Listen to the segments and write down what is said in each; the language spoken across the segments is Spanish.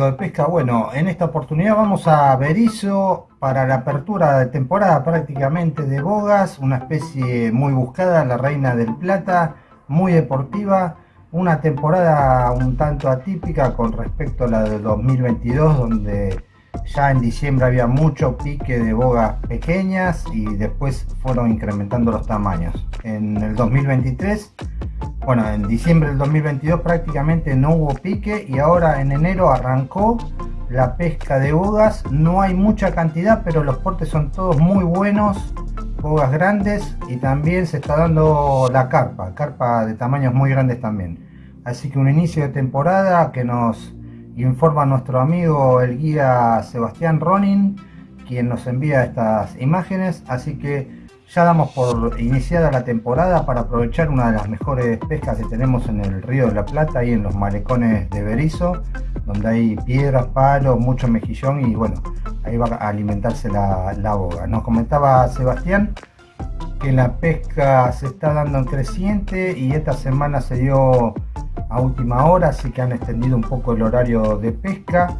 ¿Cómo están amigos de pesca? Bueno, en esta oportunidad vamos a Berizo para la apertura de temporada prácticamente de bogas, una especie muy buscada, la reina del plata, muy deportiva, una temporada un tanto atípica con respecto a la de 2022 donde ya en diciembre había mucho pique de bogas pequeñas y después fueron incrementando los tamaños. En el 2023 bueno, en diciembre del 2022 prácticamente no hubo pique y ahora en enero arrancó la pesca de bogas. No hay mucha cantidad, pero los portes son todos muy buenos, bogas grandes y también se está dando la carpa, carpa de tamaños muy grandes también. Así que un inicio de temporada que nos informa nuestro amigo el guía Sebastián Ronin, quien nos envía estas imágenes. Así que ya damos por iniciada la temporada para aprovechar una de las mejores pescas que tenemos en el río de la Plata y en los malecones de Berizo, donde hay piedras, palos, mucho mejillón y bueno, ahí va a alimentarse la, la boga. Nos comentaba Sebastián que la pesca se está dando en creciente y esta semana se dio a última hora, así que han extendido un poco el horario de pesca.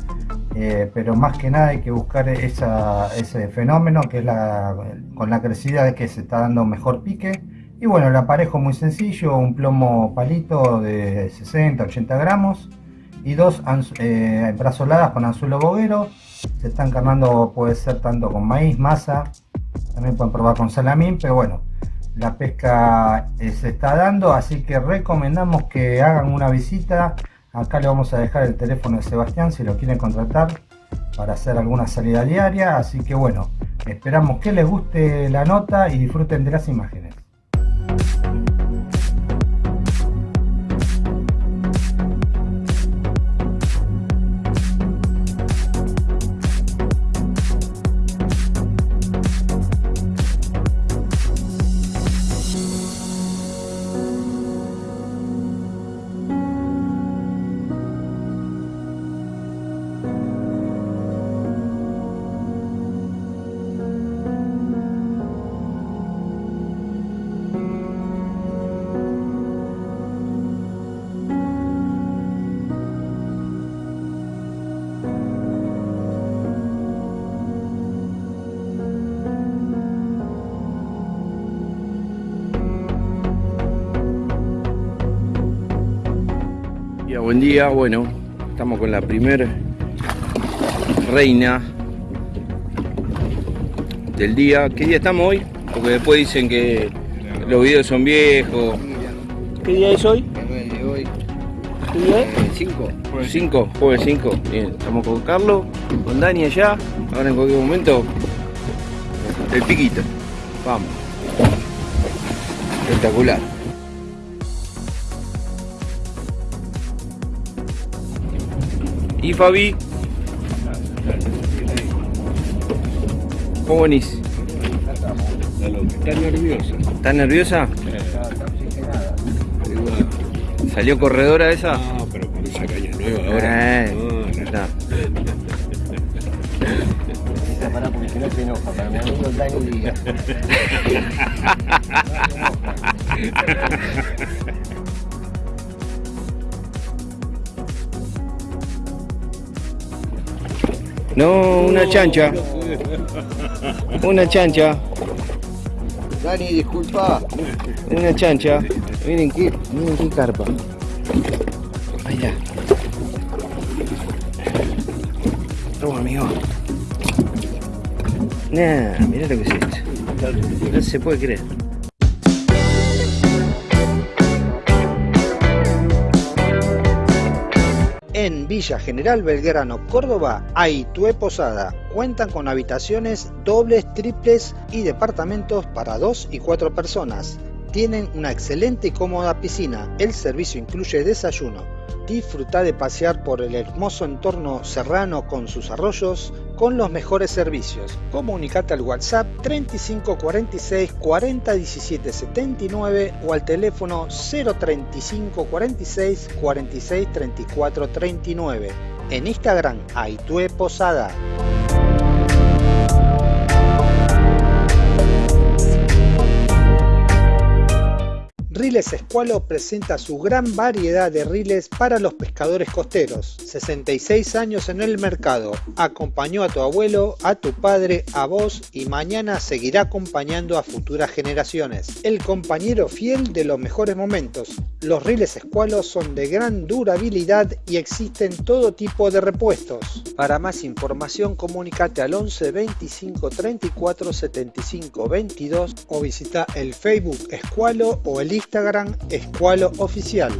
Eh, pero más que nada hay que buscar ese fenómeno que es la, con la crecida de que se está dando mejor pique y bueno el aparejo muy sencillo un plomo palito de 60 80 gramos y dos eh, brazoladas con anzuelo boguero se están carnando puede ser tanto con maíz masa también pueden probar con salamín pero bueno la pesca eh, se está dando así que recomendamos que hagan una visita Acá le vamos a dejar el teléfono de Sebastián si lo quieren contratar para hacer alguna salida diaria. Así que bueno, esperamos que les guste la nota y disfruten de las imágenes. Buen día, bueno, estamos con la primer reina del día. ¿Qué día estamos hoy? Porque después dicen que los videos son viejos. ¿Qué día es hoy? ¿Qué día es? 5. 5, jueves 5. Bien, estamos con Carlos, con Dani allá. Ahora en cualquier momento, el piquito. Vamos. Espectacular. ¿Y Fabi? ¿Cómo venís? Está nerviosa. ¿Estás nerviosa? ¿Salió corredora esa? No, pero con esa caña nueva ahora. Eh, no, no. está. Pará porque si no se enoja, para mi amigo Dani Díaz. No, una chancha. Una chancha. Dani, disculpa. Una chancha. Miren qué, miren qué carpa. Allá. Toma, amigo. Nah, mira lo que es esto. No se puede creer. En Villa General Belgrano, Córdoba, hay Posada. Cuentan con habitaciones dobles, triples y departamentos para dos y cuatro personas. Tienen una excelente y cómoda piscina. El servicio incluye desayuno. Disfruta de pasear por el hermoso entorno serrano con sus arroyos con los mejores servicios. Comunicate al WhatsApp 35 46 40 17 79 o al teléfono 035 46 46 34 39. En Instagram, Aitue Posada. Riles Escualo presenta su gran variedad de riles para los pescadores costeros. 66 años en el mercado. Acompañó a tu abuelo, a tu padre, a vos y mañana seguirá acompañando a futuras generaciones. El compañero fiel de los mejores momentos. Los riles Escualo son de gran durabilidad y existen todo tipo de repuestos. Para más información comunícate al 11 25 34 75 22 o visita el Facebook Escualo o el Instagram Escualo Oficial.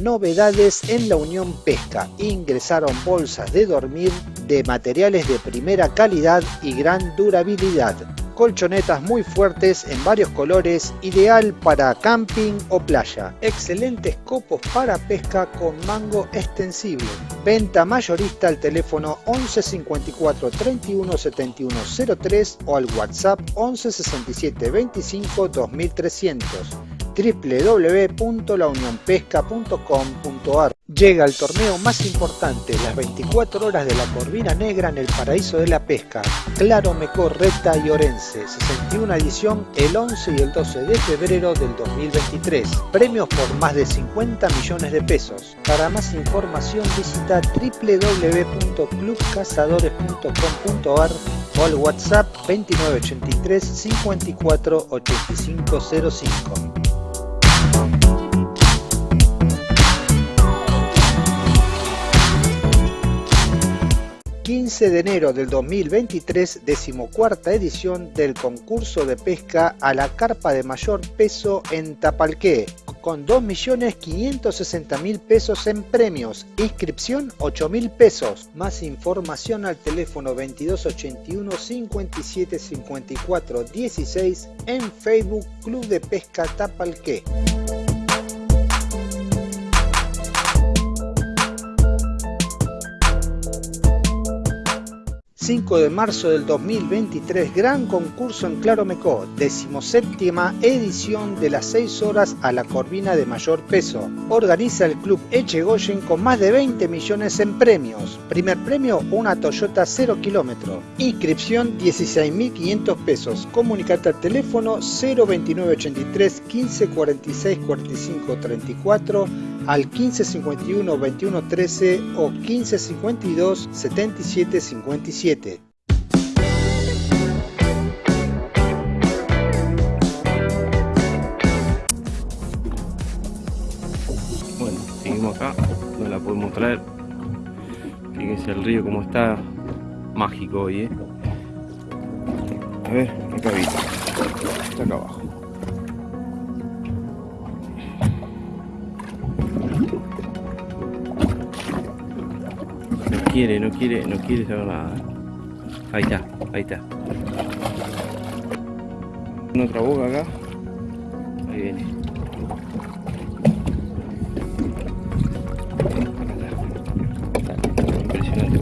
Novedades en la Unión Pesca. Ingresaron bolsas de dormir de materiales de primera calidad y gran durabilidad colchonetas muy fuertes en varios colores, ideal para camping o playa. Excelentes copos para pesca con mango extensible. Venta mayorista al teléfono 11 54 31 71 03 o al WhatsApp 11 67 25 2300 www.launionpesca.com.ar Llega el torneo más importante, las 24 horas de la Corvina Negra en el paraíso de la pesca, Claro Mecor, Reta y Orense, 61 edición el 11 y el 12 de febrero del 2023. Premios por más de 50 millones de pesos. Para más información visita www.clubcazadores.com.ar o al WhatsApp 2983 54 8505. 15 de enero del 2023, decimocuarta edición del concurso de pesca a la carpa de mayor peso en Tapalqué, con 2.560.000 pesos en premios. Inscripción 8.000 pesos. Más información al teléfono 2281 57 54 16 en Facebook Club de Pesca Tapalqué. 5 de marzo del 2023, gran concurso en Claro Mecó, decimoséptima edición de las 6 horas a la corvina de mayor peso. Organiza el club Echegoyen con más de 20 millones en premios. Primer premio, una Toyota 0 kilómetro. Inscripción 16.500 pesos. Comunicate al teléfono 02983 15 46 45 34 al 1551 21 13 o 1552 77 57. Bueno, seguimos acá, no la podemos traer. Fíjense el río como está mágico hoy, ¿eh? A ver, acá está. Está acá abajo. Quiere, no quiere, no quiere saber nada. Ahí está, ahí está. Otra boca acá. Ahí viene. Impresionante.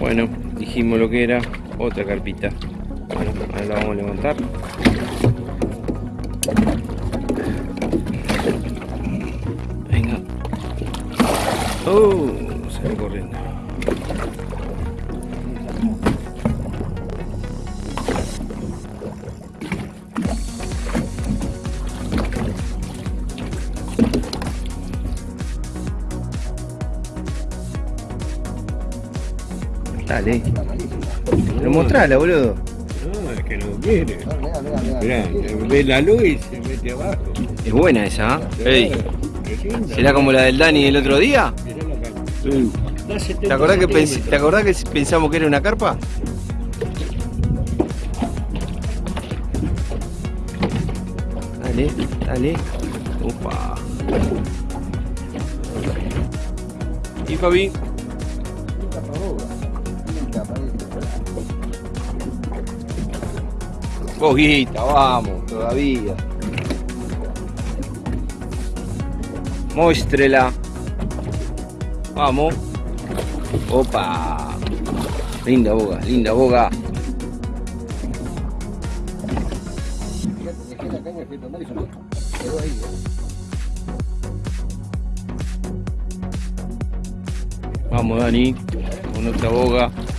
Bueno, dijimos lo que era otra carpita. Bueno, ahora la vamos a levantar. Boludo. No, es que no quiere. Mirá, ve la luz y se mete abajo. Es buena esa, ¿eh? ¿Será como la del Dani el otro día? ¿Te acordás, que ¿Te acordás que pensamos que era una carpa? Dale, dale. Upa. ¿Y Fabi? Poquita, vamos, todavía. Muéstrela. Vamos. Opa. Linda boga, linda boga. Vamos Dani, con otra boga.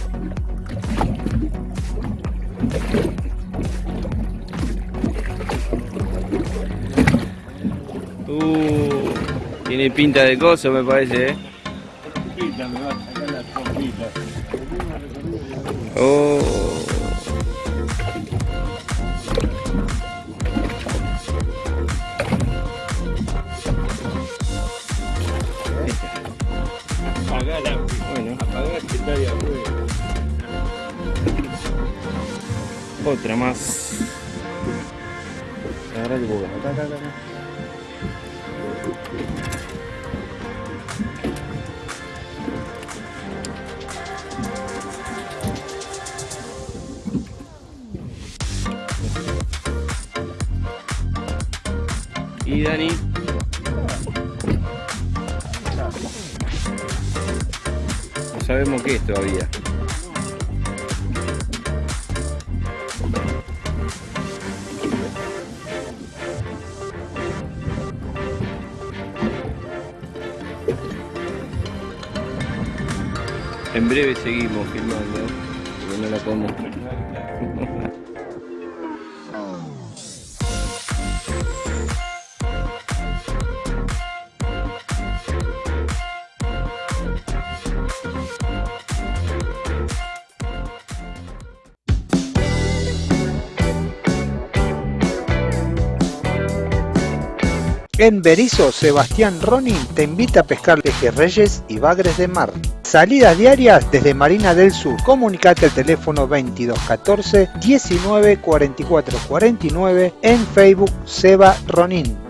Tiene pinta de coso me parece, eh. Oh. En Berizo, Sebastián Ronin te invita a pescar pejerreyes y bagres de mar. Salidas diarias desde Marina del Sur. Comunicate al teléfono 2214 19 44 49 en Facebook Seba Ronin.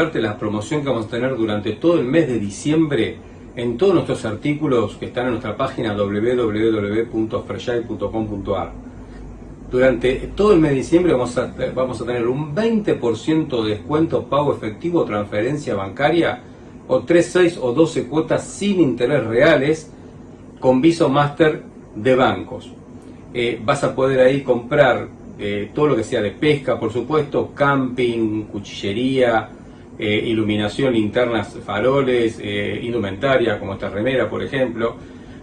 Comentarte la promoción que vamos a tener durante todo el mes de diciembre en todos nuestros artículos que están en nuestra página www.freshai.com.ar. Durante todo el mes de diciembre vamos a, vamos a tener un 20% de descuento pago efectivo, transferencia bancaria o 3, 6 o 12 cuotas sin interés reales con Viso Master de bancos. Eh, vas a poder ahí comprar eh, todo lo que sea de pesca, por supuesto, camping, cuchillería, eh, iluminación, linternas, faroles, eh, indumentaria, como esta remera, por ejemplo.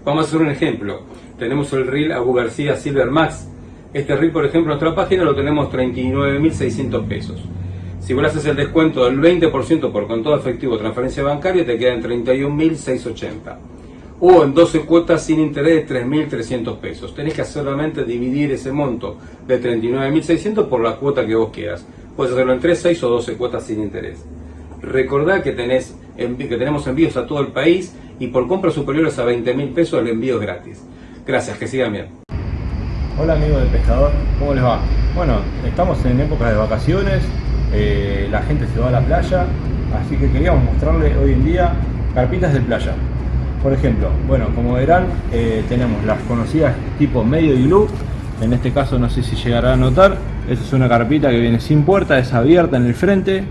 Vamos a hacer un ejemplo. Tenemos el reel Abu García Silver Max. Este reel, por ejemplo, en nuestra página lo tenemos 39.600 pesos. Si vos haces el descuento del 20% por con todo efectivo transferencia bancaria, te queda en 31.680 o en 12 cuotas sin interés de 3.300 pesos. Tenés que solamente dividir ese monto de 39.600 por la cuota que vos quieras. Puedes hacerlo en 3, 6 o 12 cuotas sin interés. Recordá que, tenés, que tenemos envíos a todo el país y por compras superiores a 20.000 pesos el envío es gratis. Gracias, que sigan bien. Hola amigos del pescador, ¿cómo les va? Bueno, estamos en época de vacaciones, eh, la gente se va a la playa, así que queríamos mostrarles hoy en día carpitas de playa. Por ejemplo, bueno, como verán, eh, tenemos las conocidas tipo medio iglú, en este caso no sé si llegará a notar, esta es una carpita que viene sin puerta, es abierta en el frente,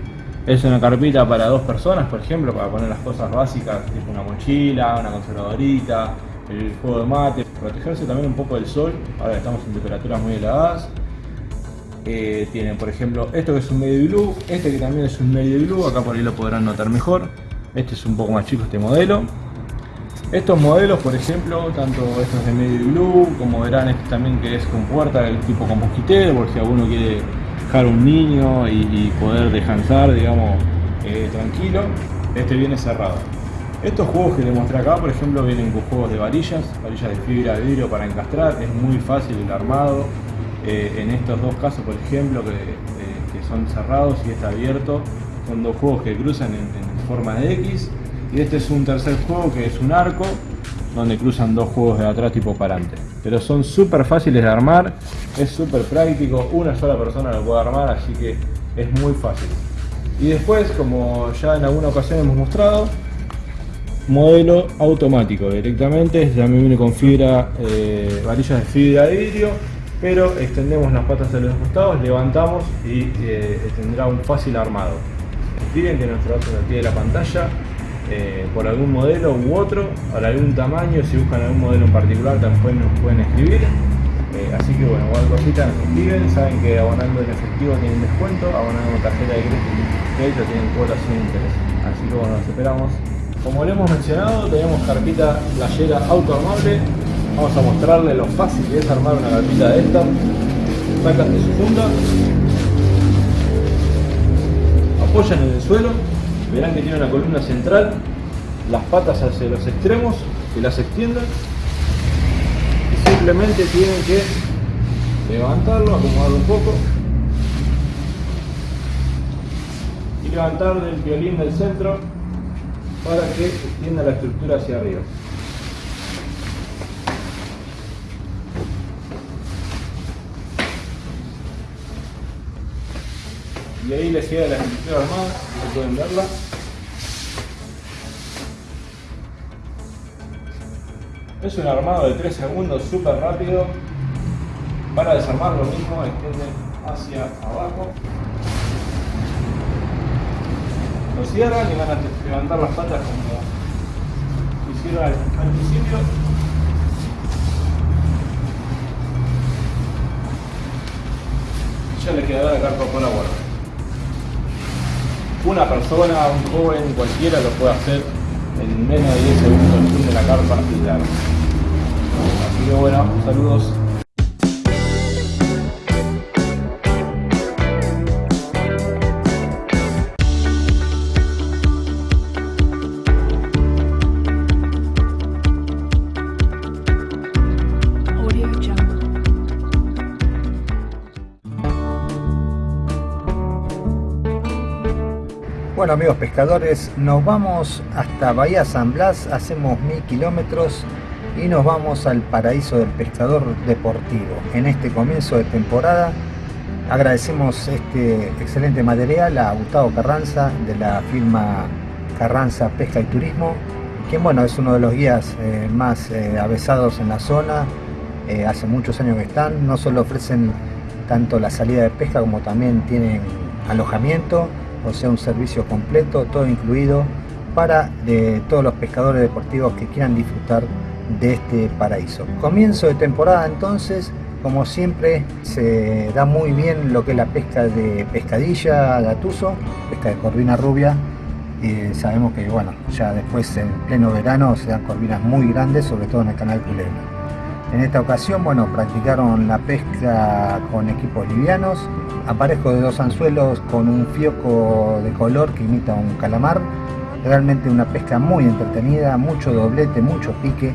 es una carpita para dos personas, por ejemplo, para poner las cosas básicas, tipo una mochila, una conservadorita, el juego de mate, protegerse también un poco del sol, ahora estamos en temperaturas muy heladas. Eh, tienen, por ejemplo, esto que es un medio blue, este que también es un medio blue, acá por ahí lo podrán notar mejor. Este es un poco más chico este modelo. Estos modelos, por ejemplo, tanto estos de medio blue, como verán este también que es con puerta, el tipo con mosquitero, por si alguno quiere dejar un niño y, poder descansar, digamos, eh, tranquilo. Este viene cerrado. Estos juegos que les mostré acá, por ejemplo, vienen con juegos de varillas, varillas de fibra de vidrio para encastrar, es muy fácil el armado. Eh, en estos dos casos, por ejemplo, que, eh, son cerrados y está abierto, son dos juegos que cruzan en, forma de X. Y este es un tercer juego que es un arco, donde cruzan dos juegos de atrás tipo parante. Pero son súper fáciles de armar, es súper práctico, una sola persona lo puede armar, así que es muy fácil. Y después, como ya en alguna ocasión hemos mostrado, modelo automático directamente, también viene con fibra, eh, varillas de fibra de vidrio, pero extendemos las patas de los costados, levantamos y eh, tendrá un fácil armado. Escriben que nuestro al pie de la pantalla, eh, por algún modelo u otro, para algún tamaño, si buscan algún modelo en particular también nos pueden escribir. así que bueno, igual cosita nos escriben, saben que abonando en efectivo tienen descuento, abonando tarjeta de crédito tienen cuotas sin interés. Así que bueno, nos esperamos como le hemos mencionado, tenemos carpita playera autoarmable. Vamos a mostrarle lo fácil que es armar una carpita de esta. Sacan de su funda. Apoyan en el suelo. Verán que tiene una columna central. Las patas hacia los extremos y las extienden. Y simplemente tienen que levantarlo, acomodarlo un poco. Y levantar del violín del centro para que extienda la estructura hacia arriba. Y ahí les queda la estructura armada, como pueden verla. Es un armado de 3 segundos súper rápido. Para desarmar lo mismo, extienden hacia abajo lo cierran y van a levantar las patas como hicieron al, principio. Ya le quedará la carpa por la. Una persona, un joven, cualquiera lo puede hacer en menos de 10 segundos de la carpa y. Así que bueno, saludos. Bueno amigos pescadores, nos vamos hasta Bahía San Blas, hacemos mil kilómetros y nos vamos al paraíso del pescador deportivo. En este comienzo de temporada agradecemos este excelente material a Gustavo Carranza de la firma Carranza Pesca y Turismo, quien bueno es uno de los guías eh, más eh, avesados en la zona, eh, hace muchos años que están, no solo ofrecen tanto la salida de pesca como también tienen alojamiento o sea un servicio completo, todo incluido para todos los pescadores deportivos que quieran disfrutar de este paraíso. Comienzo de temporada entonces, como siempre se da muy bien lo que es la pesca de pescadilla, gatuso, pesca de corvina rubia, y sabemos que bueno, ya después en pleno verano se dan corvinas muy grandes, sobre todo en el canal Culebra. En esta ocasión, bueno, practicaron la pesca con equipos livianos, aparejo de dos anzuelos con un fioco de color que imita un calamar. Realmente una pesca muy entretenida, mucho doblete, mucho pique.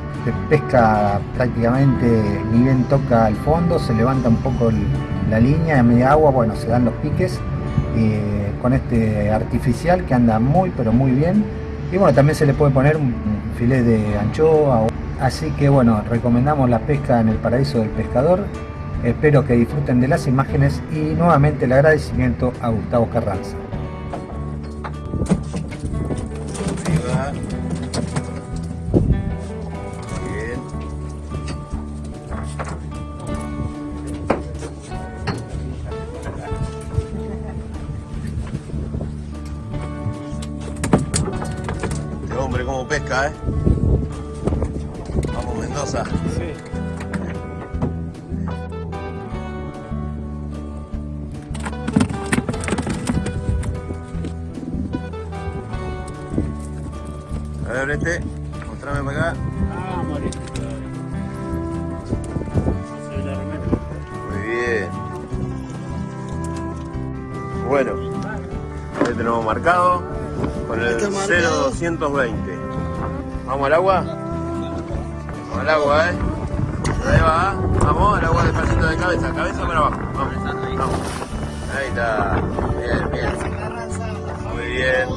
Pesca prácticamente ni bien toca al fondo, se levanta un poco la línea a media agua, bueno, se dan los piques eh, con este artificial que anda muy pero muy bien. Y bueno, también se le puede poner un filet de anchoa Así que bueno, recomendamos la pesca en el paraíso del pescador. Espero que disfruten de las imágenes y nuevamente el agradecimiento a Gustavo Carranza. 0220. ¿Vamos al agua? Vamos al agua, ¿eh? Ahí va, vamos, al agua despacito de cabeza, cabeza para abajo. Vamos, vamos. Ahí está. Bien, bien. Muy. Bien,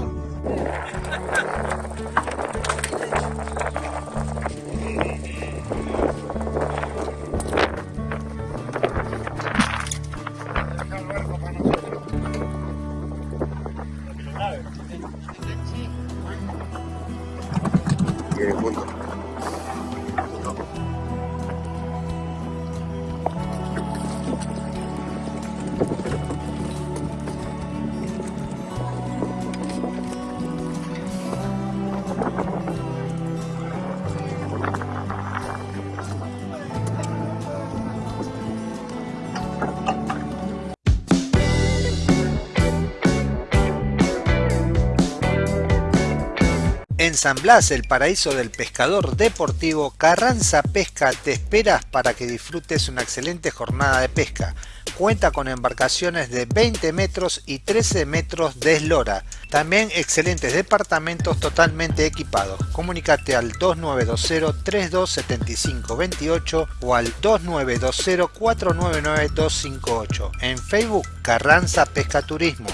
En San Blas, el paraíso del pescador deportivo, Carranza Pesca te espera para que disfrutes una excelente jornada de pesca. Cuenta con embarcaciones de 20 metros y 13 metros de eslora. También excelentes departamentos totalmente equipados. Comunicate al 2920-327528 o al 2920-499-258. En Facebook, Carranza Pesca Turismo.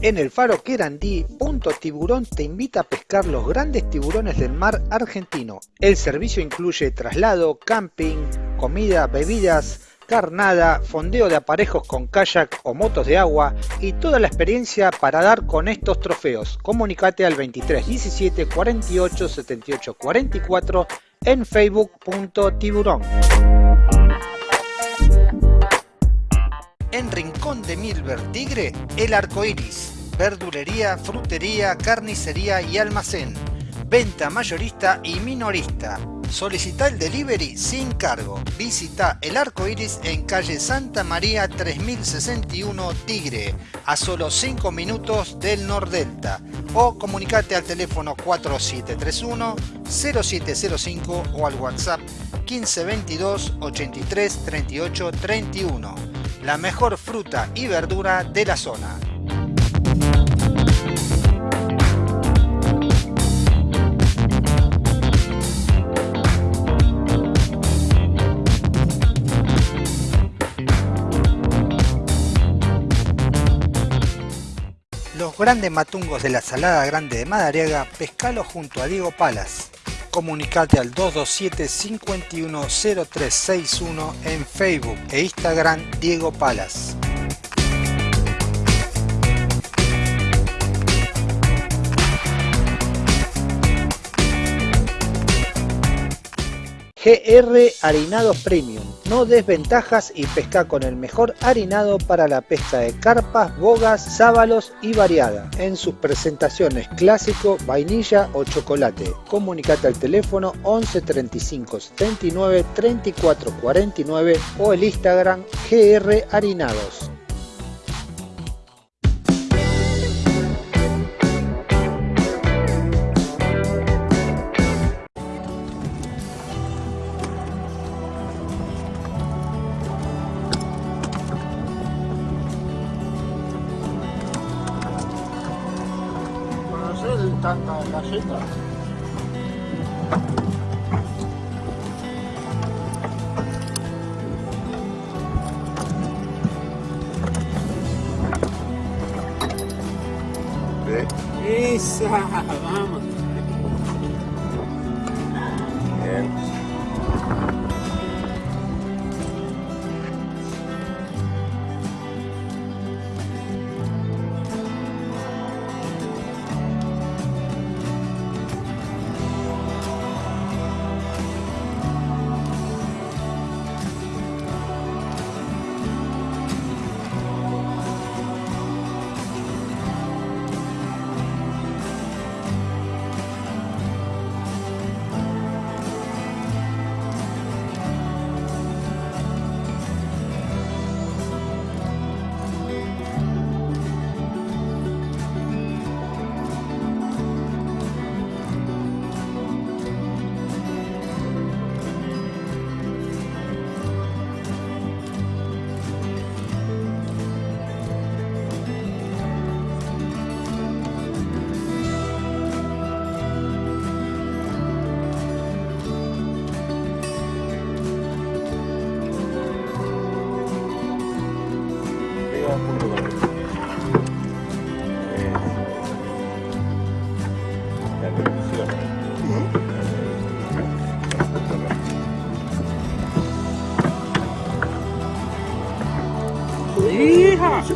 En el faro Querandí, Punto Tiburón te invita a pescar los grandes tiburones del mar argentino. El servicio incluye traslado, camping, comida, bebidas, carnada, fondeo de aparejos con kayak o motos de agua y toda la experiencia para dar con estos trofeos. Comunicate al 23 17 48 78 44 en facebook.tiburón. En Rincón de Milver Tigre, El Arco Iris. Verdulería, frutería, carnicería y almacén. Venta mayorista y minorista. Solicita el delivery sin cargo. Visita El Arco Iris en calle Santa María 3061 Tigre, a solo 5 minutos del Nordelta. O comunicate al teléfono 4731 0705 o al WhatsApp 1522 83 38 31 la mejor fruta y verdura de la zona. Los grandes matungos de la Salada Grande de Madariaga, pescalo junto a Diego Palas. Comunicate al 227-510361 en Facebook e Instagram Diego Palas. GR Harinados Premium. No desventajas y pesca con el mejor harinado para la pesca de carpas, bogas, sábalos y variada. En sus presentaciones clásico, vainilla o chocolate. Comunicate al teléfono 11 35 79 34 49 o el Instagram GR Harinados. ¿Conoces tanta galleta? Esa, vamos. ¡Hija! Se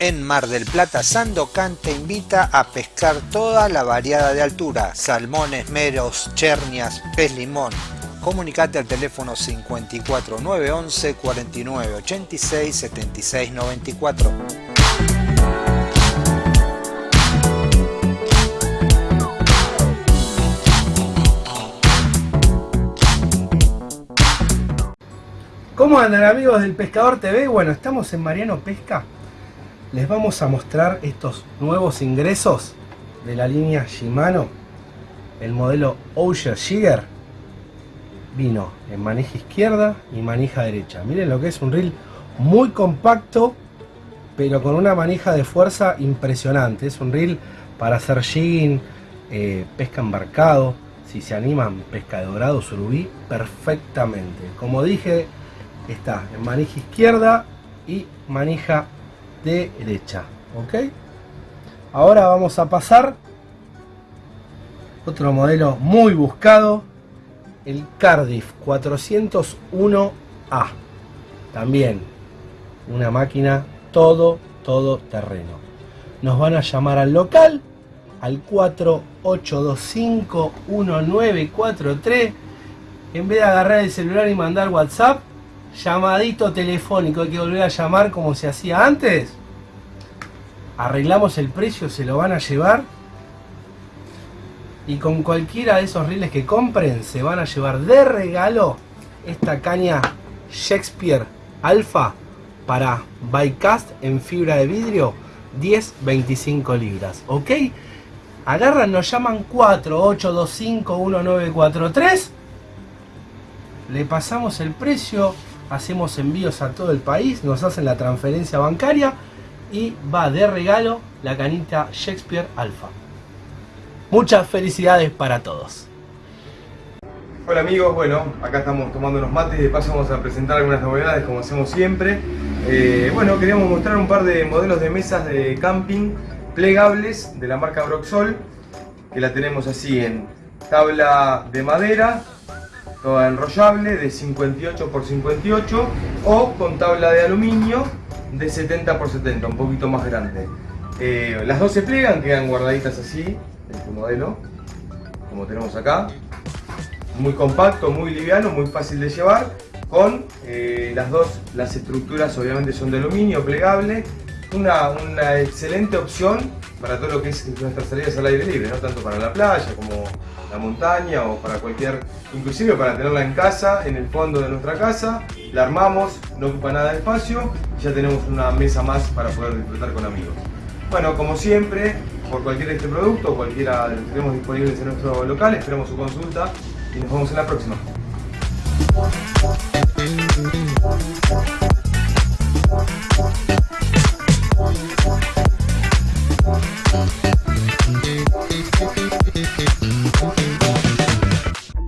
En Mar del Plata, Sandocan te invita a pescar toda la variada de altura, salmones, meros, chernias, pez limón. Comunicate al teléfono 54 911 49 86 76 94. ¿Cómo andan amigos del Pescador TV? Bueno, estamos en Mariano Pesca. Les vamos a mostrar estos nuevos ingresos de la línea Shimano. El modelo Osher Jigger vino en manija izquierda y manija derecha. Miren lo que es un reel muy compacto, pero con una manija de fuerza impresionante. Es un reel para hacer jigging, eh, pesca embarcado. Si se animan, pesca de dorado, surubí, perfectamente. Como dije, está en manija izquierda y manija derecha ok ahora vamos a pasar otro modelo muy buscado el Cardiff 401A también una máquina todo todo terreno. Nos van a llamar al local al 4825 1943 en vez de agarrar el celular y mandar whatsapp llamadito telefónico, hay que volver a llamar como se hacía antes. Arreglamos el precio, se lo van a llevar. Y con cualquiera de esos reels que compren, se van a llevar de regalo esta caña Shakespeare Alpha para bycast en fibra de vidrio 10-25 libras. ¿Ok? Agarran, nos llaman 48251943. Le pasamos el precio, hacemos envíos a todo el país, nos hacen la transferencia bancaria y va de regalo la canita Shakespeare Alpha. Muchas felicidades para todos. Hola amigos, bueno, acá estamos tomando unos mates y de paso vamos a presentar algunas novedades como hacemos siempre. Eh, bueno, queríamos mostrar un par de modelos de mesas de camping plegables de la marca Broxol, que la tenemos así en tabla de madera, toda enrollable de 58 x 58 o con tabla de aluminio de 70 x 70, un poquito más grande. Eh, las dos se plegan, quedan guardaditas así, este modelo, como tenemos acá. Muy compacto, muy liviano, muy fácil de llevar. Con eh, las dos, las estructuras obviamente son de aluminio, plegable. Una, una excelente opción para todo lo que es nuestras salidas al aire libre, no tanto para la playa como la montaña o para cualquier, inclusive para tenerla en casa, en el fondo de nuestra casa, la armamos, no ocupa nada de espacio y ya tenemos una mesa más para poder disfrutar con amigos. Bueno, como siempre, por cualquier este producto cualquiera de los que tenemos disponibles en nuestro local, esperamos su consulta y nos vemos en la próxima.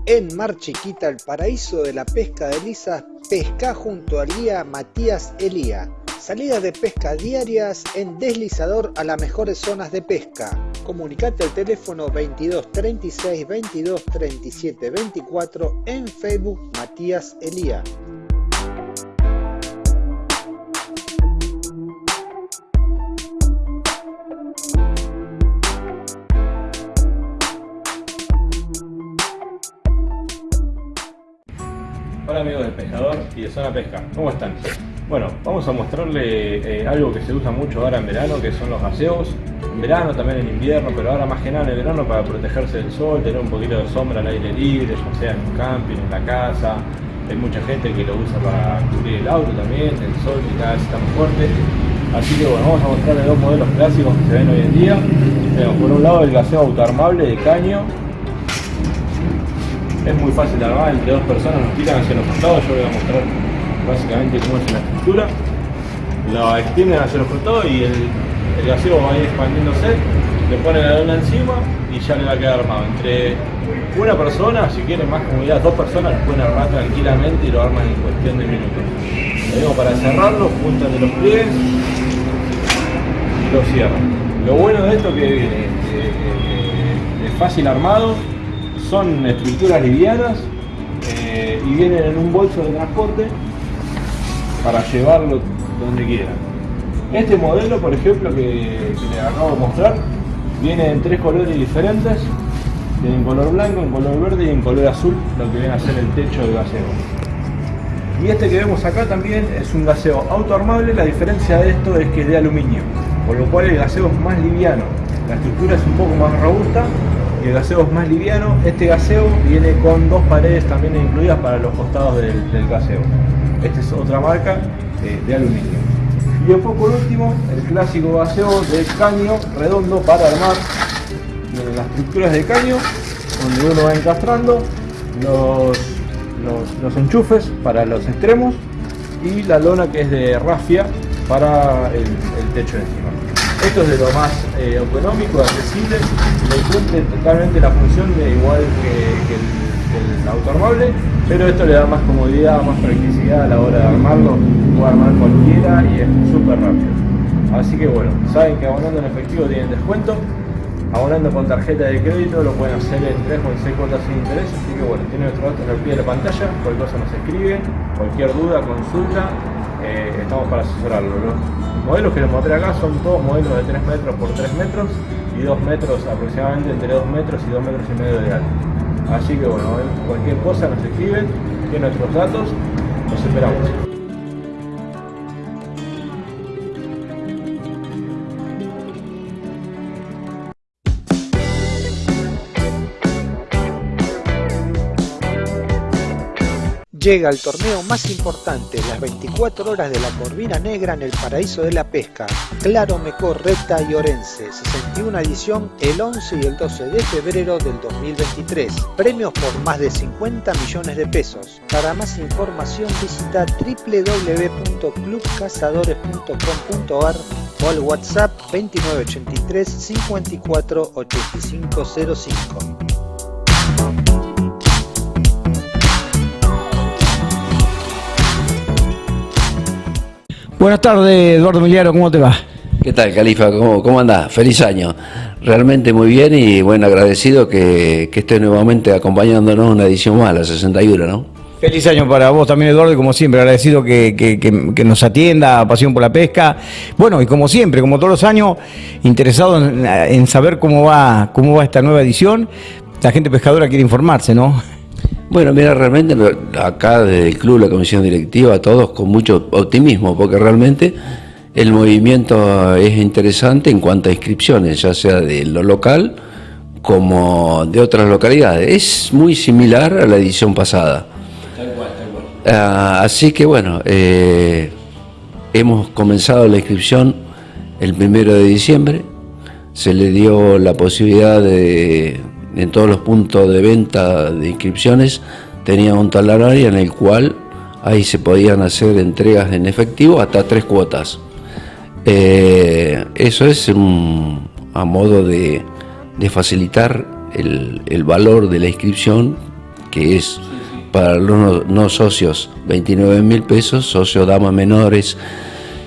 En Mar Chiquita, el paraíso de la pesca de lisas, pesca junto al guía Matías Elía. Salidas de pesca diarias en deslizador a las mejores zonas de pesca. Comunicate al teléfono 22 36 22 37 24 en Facebook Matías Elía. Amigos del pescador y de Zona Pesca, ¿cómo están? Bueno, vamos a mostrarle eh, algo que se usa mucho ahora en verano, que son los gaseos. En verano, también en invierno, pero ahora más que nada en el verano para protegerse del sol, tener un poquito de sombra al aire libre, ya sea en un camping, en la casa. Hay mucha gente que lo usa para cubrir el auto también, el sol que cada vez está más fuerte. Así que bueno, vamos a mostrarle dos modelos clásicos que se ven hoy en día. Tenemos por un lado el gaseo autoarmable de caño, es muy fácil armar, entre dos personas nos tiran hacia los costados, yo voy a mostrar básicamente cómo es la estructura. Lo extienden hacia los costados y el, el va a ir expandiéndose, le ponen la lona encima y ya le va a quedar armado. Entre una persona, si quieren más comodidad, dos personas lo pueden armar tranquilamente y lo arman en cuestión de minutos. Lo digo para cerrarlo, juntan de los pliegues y lo cierran. Lo bueno de esto que viene, es fácil armado, son estructuras livianas eh, y vienen en un bolso de transporte para llevarlo donde quieran. Este modelo, por ejemplo, que, que les acabo de mostrar, viene en tres colores diferentes, en color blanco, en color verde y en color azul, lo que viene a ser el techo del gaseo. Y este que vemos acá también es un gaseo autoarmable, la diferencia de esto es que es de aluminio, por lo cual el gaseo es más liviano, la estructura es un poco más robusta el gaseo es más liviano. Este gaseo viene con dos paredes también incluidas para los costados del, del gaseo. Esta es otra marca eh, de aluminio. Y después por último, el clásico gaseo de caño redondo para armar las estructuras de caño, donde uno va encastrando los, los, los enchufes para los extremos y la lona que es de rafia para el, el techo de encima. Esto es de lo más eh, económico, accesible, le cumple totalmente la función de igual que, el, el autoarmable, pero esto le da más comodidad, más practicidad a la hora de armarlo, puede armar cualquiera y es súper rápido. Así que bueno, saben que abonando en efectivo tienen descuento, abonando con tarjeta de crédito lo pueden hacer en 3 o en 6 cuotas sin interés, así que bueno, tienen nuestros datos al pie de la pantalla, cualquier cosa nos escriben, cualquier duda, consulta, eh, estamos para asesorarlo. Los modelos que les mostré acá son todos modelos de 3 metros por 3 metros y 2 metros aproximadamente entre 2 metros y 2 metros y medio de alto. Así que bueno, cualquier cosa nos escriben, tienen nuestros datos, los esperamos. Llega el torneo más importante, las 24 horas de la Corvina Negra en el paraíso de la pesca, Claro Mecor, Reta y Orense, 61 edición el 11 y el 12 de febrero del 2023. Premios por más de 50 millones de pesos. Para más información visita www.clubcazadores.com.ar o al WhatsApp 2983 54 8505. Buenas tardes, Eduardo Miliaro, ¿cómo te va? ¿Qué tal, Califa? ¿Cómo, cómo andás? Feliz año. Realmente muy bien y bueno, agradecido que, que estés nuevamente acompañándonos en una edición más, la 61, ¿no? Feliz año para vos también, Eduardo, y como siempre, agradecido que, que, que, que nos atienda, pasión por la pesca. Bueno, y como siempre, como todos los años, interesado en, en saber cómo va, cómo va esta nueva edición. La gente pescadora quiere informarse, ¿no? Bueno, mira, realmente acá desde el club, la comisión directiva, todos con mucho optimismo, porque realmente el movimiento es interesante en cuanto a inscripciones, ya sea de lo local como de otras localidades. Es muy similar a la edición pasada. Ah, así que bueno, eh, hemos comenzado la inscripción el primero de diciembre. Se le dio la posibilidad de, en todos los puntos de venta de inscripciones, tenía un talonario en el cual ahí se podían hacer entregas en efectivo hasta tres cuotas. Eh, eso es a modo de, facilitar el, valor de la inscripción, que es para los no, socios 29 mil pesos, socios damas menores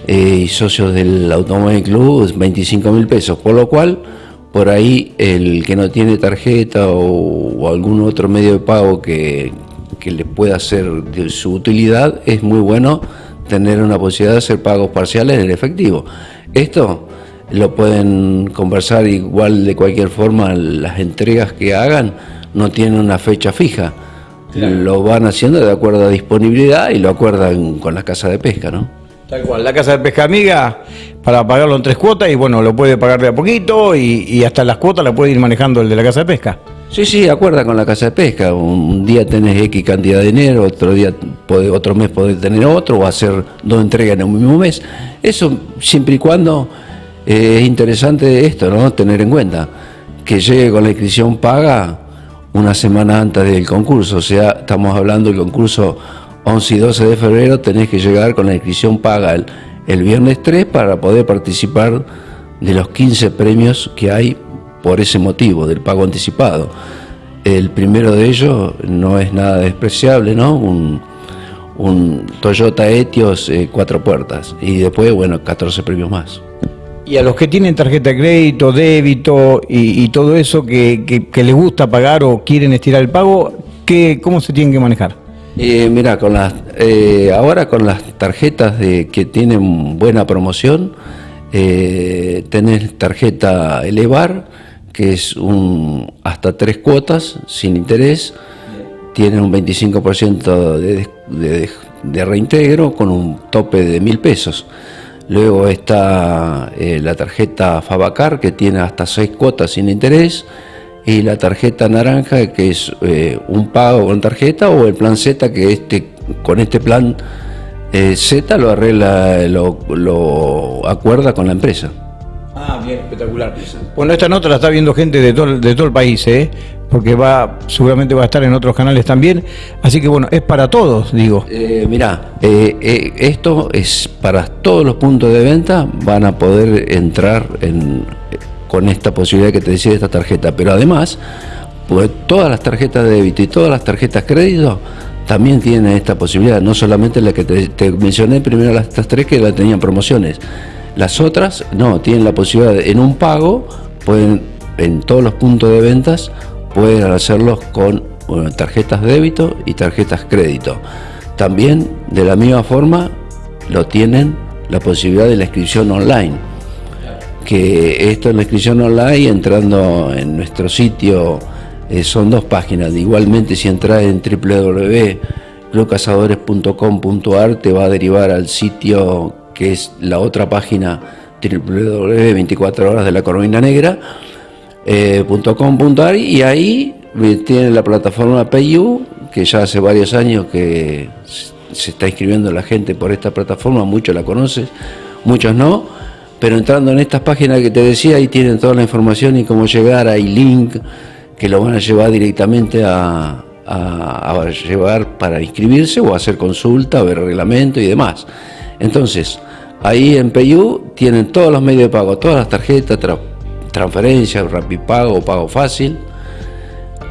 eh, y socios del Automóvil Club 25 mil pesos, por lo cual por ahí el que no tiene tarjeta o, algún otro medio de pago que, que le pueda ser de su utilidad, es muy bueno tener una posibilidad de hacer pagos parciales en efectivo. Esto lo pueden conversar igual de cualquier forma, las entregas que hagan no tienen una fecha fija. Lo van haciendo de acuerdo a disponibilidad y lo acuerdan con la casa de pesca, ¿no? Tal cual, la casa de pesca amiga para pagarlo en tres cuotas y bueno, lo puede pagar de a poquito y, hasta las cuotas la puede ir manejando el de la casa de pesca. Sí, sí, acuerda con la casa de pesca. Un día tenés X cantidad de dinero, otro día otro mes podés tener otro o hacer dos entregas en un mismo mes. Eso siempre y cuando eh, es interesante esto, ¿no? Tener en cuenta que llegue con la inscripción paga una semana antes del concurso. O sea, estamos hablando del concurso 11 y 12 de febrero, tenés que llegar con la inscripción paga el, el viernes 3 para poder participar de los 15 premios que hay por ese motivo del pago anticipado. El primero de ellos no es nada despreciable, ¿no? Un, Toyota Etios eh, cuatro puertas y después, bueno, 14 premios más. Y a los que tienen tarjeta de crédito, débito y, todo eso que, que, les gusta pagar o quieren estirar el pago, ¿qué, ¿cómo se tienen que manejar? Eh, mira, con las, eh, ahora con las tarjetas de, que tienen buena promoción, eh, tenés tarjeta Elevar, que es un hasta tres cuotas sin interés, tiene un 25% de, de, reintegro con un tope de mil pesos. Luego está eh, la tarjeta Fabacar que tiene hasta seis cuotas sin interés y la tarjeta naranja que es eh, un pago con tarjeta o el plan Z que este con este plan eh, Z lo arregla, lo, lo acuerda con la empresa. Ah, bien, espectacular. Bueno, esta nota la está viendo gente de todo, de todo el país, ¿eh? porque va seguramente va a estar en otros canales también. Así que bueno, es para todos, digo. Eh, mirá, eh, esto es para todos los puntos de venta, van a poder entrar en, con esta posibilidad que te decía de esta tarjeta. Pero además, pues todas las tarjetas de débito y todas las tarjetas crédito también tienen esta posibilidad, no solamente la que te, mencioné primero las estas tres que la tenían promociones las otras no, tienen la posibilidad en un pago, pueden en todos los puntos de ventas, pueden hacerlos con tarjetas débito y tarjetas crédito. También de la misma forma lo tienen la posibilidad de la inscripción online. Que esto es la inscripción online entrando en nuestro sitio eh, son dos páginas. Igualmente si entras en www.clubcazadores.com.ar te va a derivar al sitio que es la otra página www.24 horas de la Corvina Negra eh, y ahí tiene la plataforma PayU que ya hace varios años que se está inscribiendo la gente por esta plataforma, muchos la conocen, muchos no, pero entrando en estas páginas que te decía, ahí tienen toda la información y cómo llegar, hay link que lo van a llevar directamente a, llevar para inscribirse o hacer consulta, ver reglamento y demás. Entonces, ahí en PayU tienen todos los medios de pago, todas las tarjetas, transferencias, Rapipago, Pago Fácil.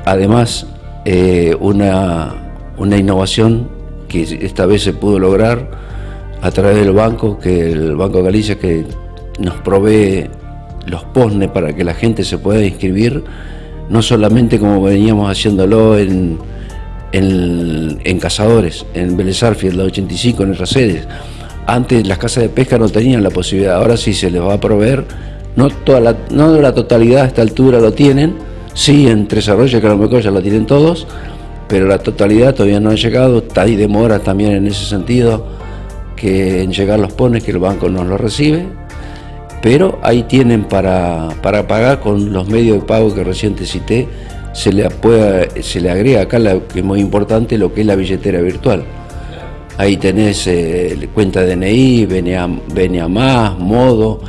Además, eh, una, una innovación que esta vez se pudo lograr a través del banco, que el Banco Galicia que nos provee los POSNE para que la gente se pueda inscribir, no solamente como veníamos haciéndolo en, en, Cazadores, en Vélez en la 85, en nuestras sedes, antes las casas de pesca no tenían la posibilidad, ahora sí se les va a proveer, no, toda la, no la totalidad a esta altura lo tienen, sí en Tres Arroyos que a lo mejor ya lo tienen todos, pero la totalidad todavía no ha llegado, hay demora también en ese sentido, que en llegar los pone que el banco nos lo recibe, pero ahí tienen para, para pagar con los medios de pago que recién te cité, se le, se le agrega acá, la, que es muy importante, lo que es la billetera virtual. Ahí tenés eh, cuenta DNI, BNA, Más, Modo,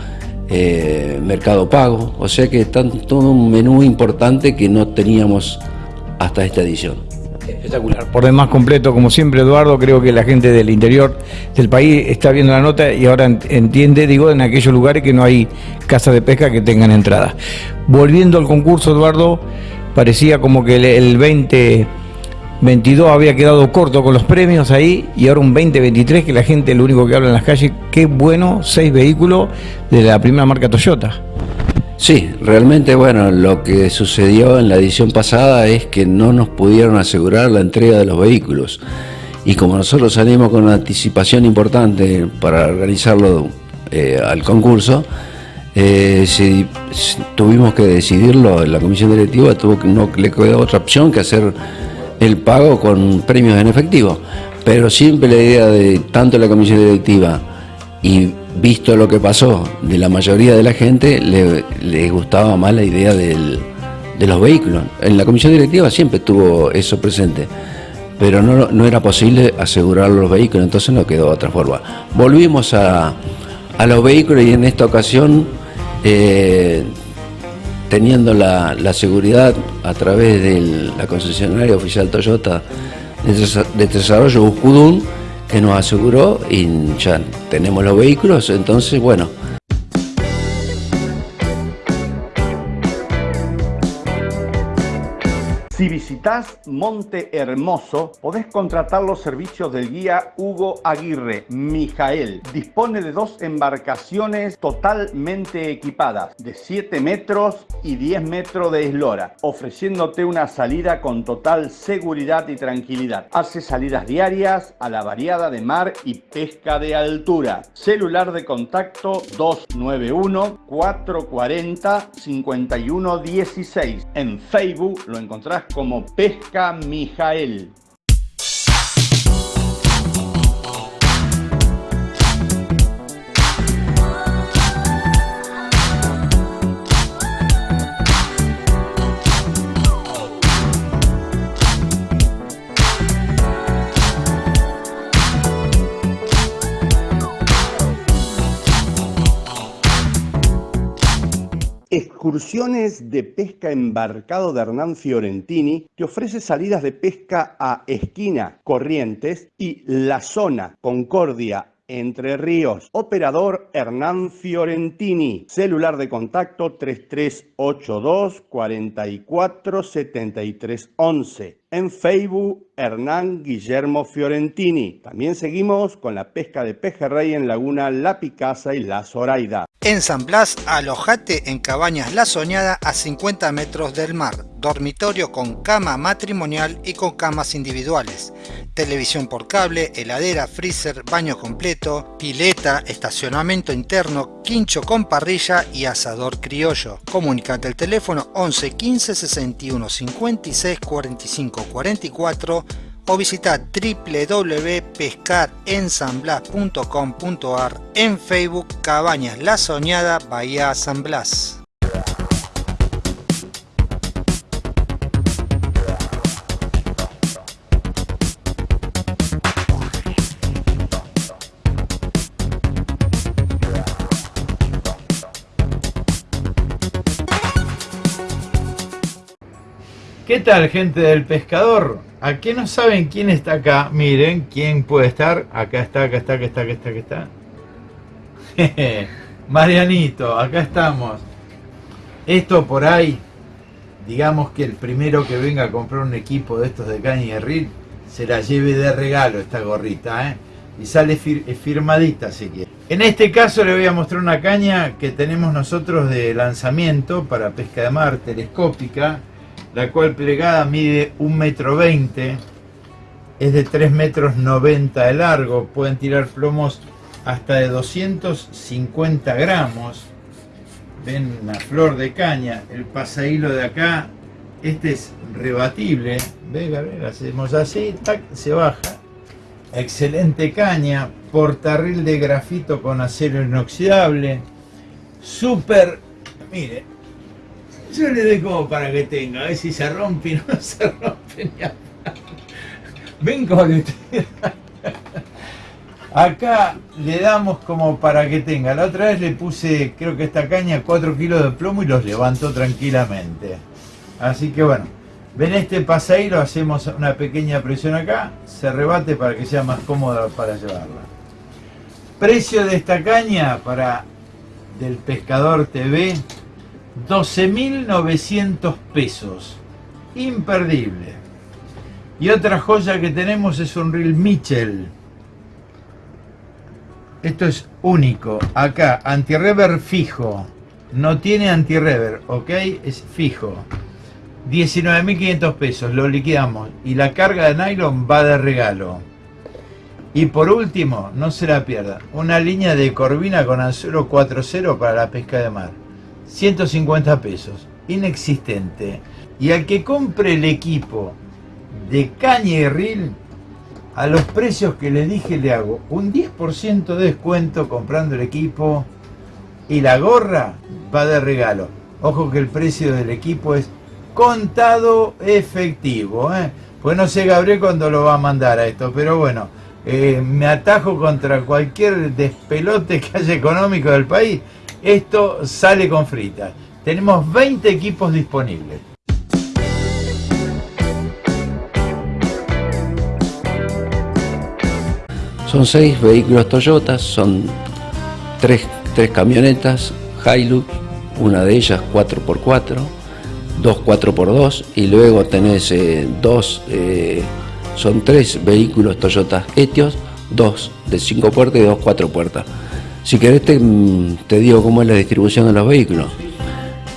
eh, Mercado Pago, o sea que está todo un menú importante que no teníamos hasta esta edición. Espectacular. Por demás completo, como siempre, Eduardo, creo que la gente del interior del país está viendo la nota y ahora entiende, digo, en aquellos lugares que no hay casas de pesca que tengan entrada. Volviendo al concurso, Eduardo, parecía como que el 2022 había quedado corto con los premios ahí y ahora un 2023 que la gente lo único que habla en las calles, qué bueno, seis vehículos de la primera marca Toyota. Sí, realmente bueno, lo que sucedió en la edición pasada es que no nos pudieron asegurar la entrega de los vehículos. Y como nosotros salimos con una anticipación importante para organizarlo eh, al concurso, eh, tuvimos que decidirlo, la comisión directiva tuvo que, no le quedó otra opción que hacer el pago con premios en efectivo. Pero siempre la idea de tanto la comisión directiva y visto lo que pasó de la mayoría de la gente, le, gustaba más la idea de los vehículos. En la comisión directiva siempre estuvo eso presente, pero no, era posible asegurar los vehículos, entonces no quedó otra forma. Volvimos a, a los vehículos y en esta ocasión eh, teniendo la, seguridad a través de la concesionaria oficial Toyota de, desarrollo Uscudún, que nos aseguró y ya tenemos los vehículos, entonces bueno, visitas Monte Hermoso, podés contratar los servicios del guía Hugo Aguirre, Mijael. Dispone de dos embarcaciones totalmente equipadas, de 7 metros y 10 metros de eslora, ofreciéndote una salida con total seguridad y tranquilidad. Hace salidas diarias a la variada de mar y pesca de altura. Celular de contacto 291 440 5116. En Facebook lo encontrás como Pesca Mijael. Excursiones de pesca embarcado de Hernán Fiorentini te ofrece salidas de pesca a Esquina, Corrientes y La Zona, Concordia, entre Ríos. Operador Hernán Fiorentini. Celular de contacto 3382 44 73 11. En Facebook, Hernán Guillermo Fiorentini. También seguimos con la pesca de pejerrey en Laguna La Picasa y La Zoraida. En San Blas, alojate en Cabañas La Soñada a 50 metros del mar. Dormitorio con cama matrimonial y con camas individuales. Televisión por cable, heladera, freezer, baño completo, pileta, estacionamiento interno, quincho con parrilla y asador criollo. Comunicate al teléfono 11 15 61 56 45 44 o visita www.pescarensamblas.com.ar en Facebook Cabañas La Soñada Bahía San Blas. ¿Qué tal gente del pescador? ¿A qué no saben quién está acá? Miren, ¿quién puede estar? Acá está, acá está, acá está, acá está, acá está. Marianito, acá estamos. Esto por ahí, digamos que el primero que venga a comprar un equipo de estos de caña y reel, se la lleve de regalo esta gorrita, ¿eh? Y sale firmadita si quiere. En este caso le voy a mostrar una caña que tenemos nosotros de lanzamiento para pesca de mar telescópica la cual plegada mide 1,20 metro, es de 3 metros 90 de largo, pueden tirar plomos hasta de 250 gramos, ven una flor de caña, el pasahilo de acá, este es rebatible, ve Gabriel, hacemos así, tac, se baja, excelente caña, portarril de grafito con acero inoxidable, súper, mire, yo le doy como para que tenga, a ver si se rompe no se rompe ni a- Ven como le Acá le damos como para que tenga. La otra vez le puse, creo que esta caña, 4 kilos de plomo y los levantó tranquilamente. Así que bueno, ven este paseiro, hacemos una pequeña presión acá, se rebate para que sea más cómoda para llevarla. Precio de esta caña para del Pescador TV, 12.900 pesos. Imperdible. Y otra joya que tenemos es un reel Mitchell. Esto es único. Acá, anti-rever fijo. No tiene anti-rever, ¿ok? Es fijo. 19.500 pesos, lo liquidamos. Y la carga de nylon va de regalo. Y por último, no se la pierda, una línea de corvina con anzuelo 4.0 para la pesca de mar. 150 pesos, inexistente. Y al que compre el equipo de caña y a los precios que les dije le hago un 10% de descuento comprando el equipo y la gorra va de regalo. Ojo que el precio del equipo es contado efectivo. ¿eh? Pues no sé Gabriel cuándo lo va a mandar a esto, pero bueno, eh, me atajo contra cualquier despelote que haya económico del país. Esto sale con fritas. Tenemos 20 equipos disponibles. Son seis vehículos Toyota, son tres, tres camionetas Hilux, una de ellas 4x4, dos 4x2 y luego tenés eh, dos, eh, son tres vehículos Toyota Etios, dos de 5 puertas y dos 4 puertas. Si querés te, mm, te digo cómo es la distribución de los vehículos.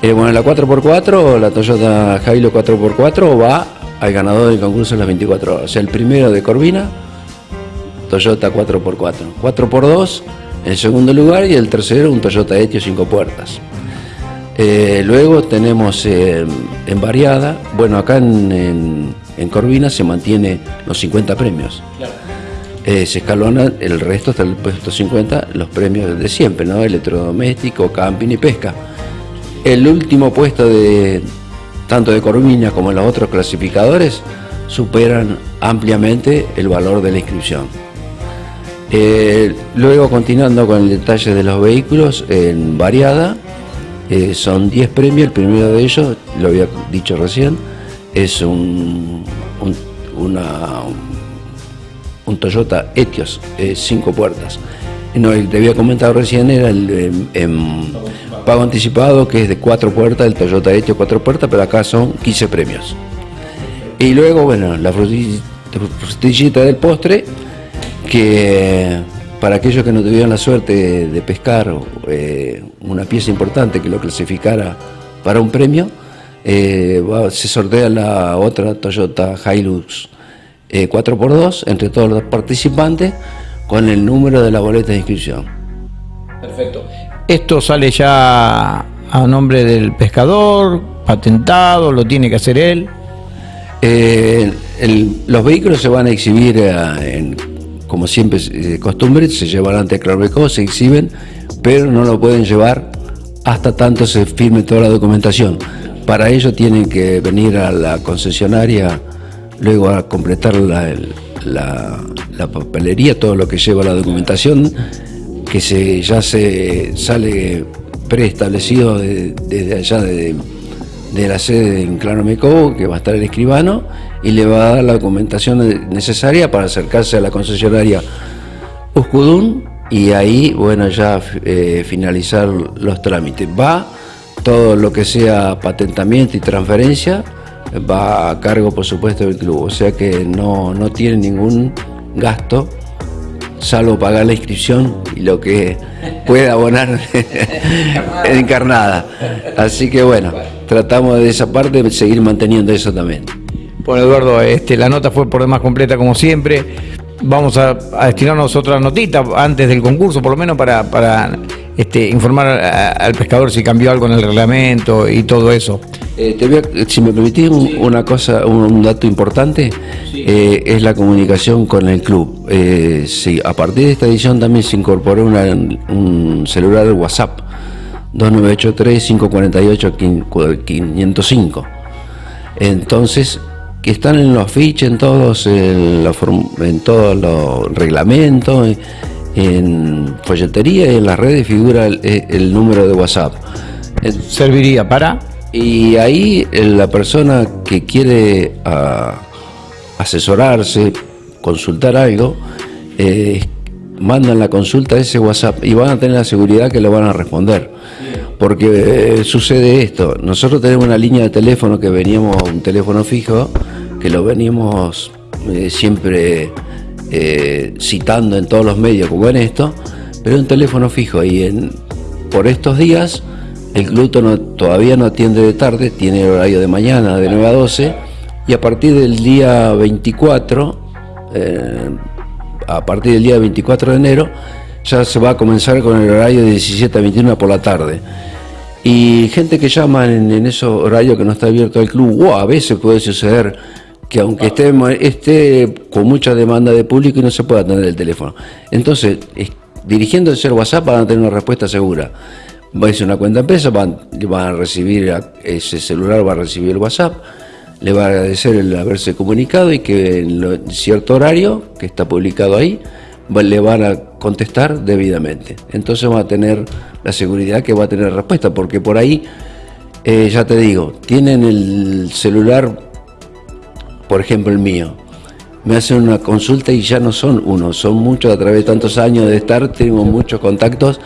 Eh, bueno, la 4x4, la Toyota Hilux 4x4 va al ganador del concurso en las 24 horas. O sea, el primero de Corvina, Toyota 4x4. 4x2 en segundo lugar y el tercero un Toyota Etios 5 puertas. Eh, luego tenemos eh, en variada, bueno acá en, en- en Corvina se mantiene los 50 premios. Eh, se escalona el resto hasta el puesto 50, los premios de siempre, ¿no? Electrodoméstico, camping y pesca. El último puesto de tanto de Corvina como los otros clasificadores superan ampliamente el valor de la inscripción. Eh, luego, continuando con el detalle de los vehículos, en variada, eh, son 10 premios. El primero de ellos, lo había dicho recién, es un, un, una- un Toyota Etios, 5 puertas. No, el que te había comentado recién era el em, em, pago anticipado, que es de 4 puertas, el Toyota Etios 4 puertas, pero acá son 15 premios. Y luego, bueno, la fruti- frutillita del postre, que para aquellos que no tuvieron la suerte de pescar eh, una pieza importante que lo clasificara para un premio, eh, se sortea la otra Toyota Hilux eh, 4x2 entre todos los participantes con el número de la boleta de inscripción. Perfecto. Esto sale ya a nombre del pescador, patentado, lo tiene que hacer él. Eh, el- los vehículos se van a exhibir, eh, en- como siempre es eh, costumbre, se llevan ante Clarbeco, se exhiben, pero no lo pueden llevar hasta tanto se firme toda la documentación. Para ello tienen que venir a la concesionaria, luego a completar la, la- papelería, todo lo que lleva la documentación, que se, ya se sale preestablecido de- desde allá de, de la sede en Claro que va a estar el escribano, y le va a dar la documentación necesaria para acercarse a la concesionaria Uscudún y ahí, bueno, ya eh, finalizar los trámites. Va todo lo que sea patentamiento y transferencia, va a cargo, por supuesto, del club. O sea que no, no tiene ningún gasto, salvo pagar la inscripción y lo que pueda abonar encarnada. Así que bueno, tratamos de esa parte de seguir manteniendo eso también. Bueno, Eduardo, este, la nota fue por demás completa como siempre. Vamos a, a destinarnos otra notita antes del concurso, por lo menos para, para este, informar a- al pescador si cambió algo en el reglamento y todo eso. Eh, te voy a- si me permitís un- una cosa, un, un dato importante, eh, es la comunicación con el club. Eh, sí, a partir de esta edición también se incorporó una- un celular WhatsApp, 2983-548-505. Entonces, que están en los afiches, en todos, en, la form- en todos los reglamentos, en, en folletería y en las redes figura el, el número de WhatsApp. ¿Serviría para? Y ahí eh, la persona que quiere ah, asesorarse, consultar algo, eh, mandan la consulta a ese WhatsApp y van a tener la seguridad que lo van a responder. Porque eh, sucede esto, nosotros tenemos una línea de teléfono que veníamos, un teléfono fijo, que lo veníamos eh, siempre eh, citando en todos los medios como en esto, pero un teléfono fijo y en, por estos días el club todavía no atiende de tarde, tiene el horario de mañana de 9 a 12 y a partir del día 24, eh, a partir del día 24 de enero, ya se va a comenzar con el horario de 17 a 21 por la tarde. Y gente que llama en, en esos horarios que no está abierto el club, o a veces puede suceder que aunque esté, esté con mucha demanda de público y no se pueda atender el teléfono. Entonces, es- dirigiéndose al WhatsApp van a tener una respuesta segura. Va a ser una cuenta empresa, van, van a recibir, a- ese celular va a recibir el WhatsApp, le va a agradecer el haberse comunicado y que en lo- en cierto horario que está publicado ahí va- le van a contestar debidamente. Entonces va a tener la seguridad que va a tener respuesta, porque por ahí, eh, ya te digo, tienen el celular, por ejemplo el mío, me hacen una consulta y ya no son uno, son muchos a través de tantos años de estar, tengo muchos contactos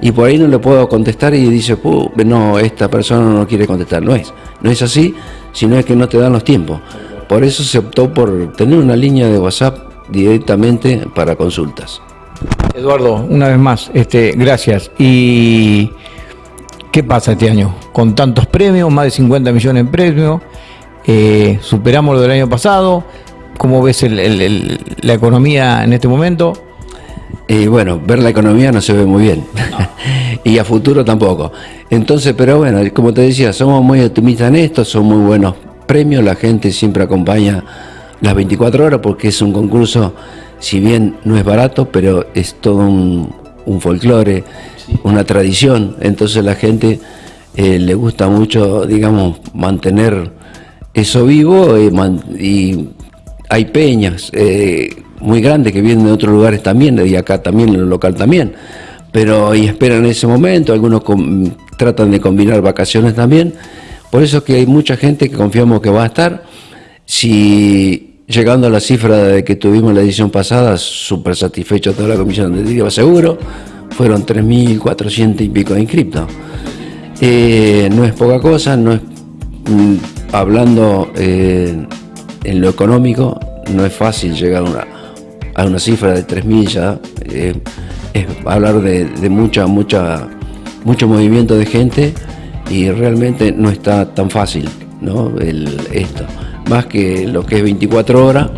y por ahí no le puedo contestar y dice, "Puh, no, esta persona no quiere contestar. No es, no es así, sino es que no te dan los tiempos. Por eso se optó por tener una línea de WhatsApp directamente para consultas. Eduardo, una vez más, este, gracias. ¿Y qué pasa este año? Con tantos premios, más de 50 millones en premios, eh, superamos lo del año pasado. ¿Cómo ves el- el- el- la economía en este momento? Y bueno, ver la economía no se ve muy bien. y a futuro tampoco. Entonces, pero bueno, como te decía, somos muy optimistas en esto, son muy buenos premios, la gente siempre acompaña las 24 horas porque es un concurso, si bien no es barato, pero es todo un, un folclore, una tradición. Entonces la gente eh, le gusta mucho, digamos, mantener eso vivo y, man- y hay peñas eh, muy grandes que vienen de otros lugares también, y acá también, en lo local también, pero y esperan ese momento, algunos tratan de combinar vacaciones también, por eso es que hay mucha gente que confiamos que va a estar, si llegando a la cifra de que tuvimos la edición pasada, súper satisfecho toda la comisión de Digo Seguro, fueron 3.400 y pico de inscriptos. Eh, no es poca cosa, no es mm, hablando eh, en lo económico, no es fácil llegar a una, a una cifra de 3.000 ya. eh, es hablar de, de mucha, mucha, mucho movimiento de gente y realmente no está tan fácil ¿no? Esto. Más que lo que es 24 horas,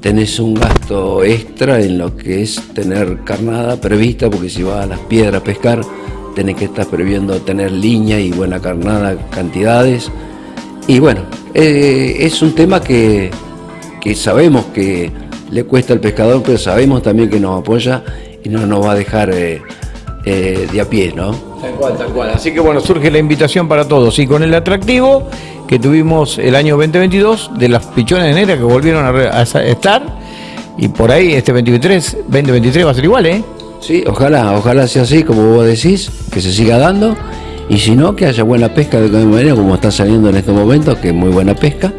tenés un gasto extra en lo que es tener carnada prevista, porque si vas a las piedras a pescar, tenés que estar previendo tener línea y buena carnada, cantidades. Y bueno, eh, es un tema que, que sabemos que le cuesta al pescador, pero sabemos también que nos apoya y no nos va a dejar eh, eh, de a pie, ¿no? Tal cual, tal cual. Así que bueno, surge la invitación para todos. Y con el atractivo que tuvimos el año 2022 de las pichones negras que volvieron a, estar. Y por ahí este 2023, 2023 va a ser igual, ¿eh? Sí, ojalá, ojalá sea así como vos decís, que se siga dando. Y si no, que haya buena pesca de cualquier manera, como está saliendo en estos momentos, que es muy buena pesca,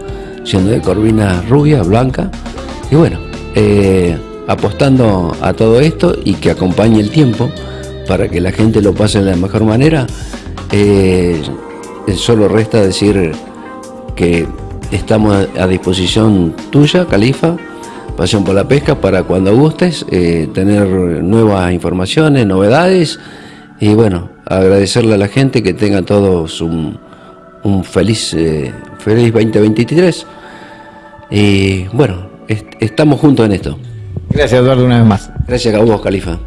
siendo de corvina rubia, blanca. Y bueno, eh, apostando a todo esto y que acompañe el tiempo para que la gente lo pase de la mejor manera, eh, solo resta decir que estamos a disposición tuya, Califa, Pasión por la Pesca, para cuando gustes eh, tener nuevas informaciones, novedades y bueno, agradecerle a la gente que tengan todos un, un feliz, eh, feliz 2023 y bueno, est- estamos juntos en esto. Gracias Eduardo una vez más. Gracias a vos, Califa.